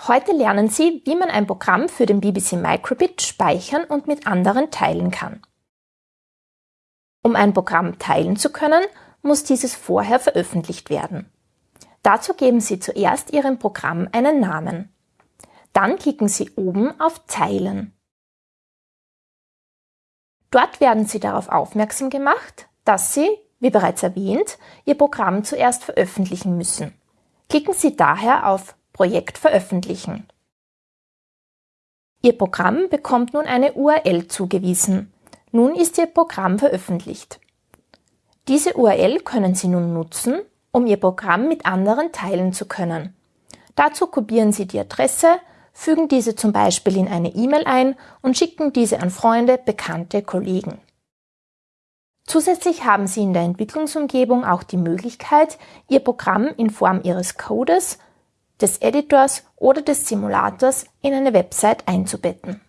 Heute lernen Sie, wie man ein Programm für den BBC Microbit speichern und mit anderen teilen kann. Um ein Programm teilen zu können, muss dieses vorher veröffentlicht werden. Dazu geben Sie zuerst Ihrem Programm einen Namen. Dann klicken Sie oben auf Teilen. Dort werden Sie darauf aufmerksam gemacht, dass Sie, wie bereits erwähnt, Ihr Programm zuerst veröffentlichen müssen. Klicken Sie daher auf Projekt veröffentlichen. Ihr Programm bekommt nun eine URL zugewiesen. Nun ist Ihr Programm veröffentlicht. Diese URL können Sie nun nutzen, um Ihr Programm mit anderen teilen zu können. Dazu kopieren Sie die Adresse, fügen diese zum Beispiel in eine E-Mail ein und schicken diese an Freunde, Bekannte, Kollegen. Zusätzlich haben Sie in der Entwicklungsumgebung auch die Möglichkeit, Ihr Programm in Form Ihres Codes des Editors oder des Simulators in eine Website einzubetten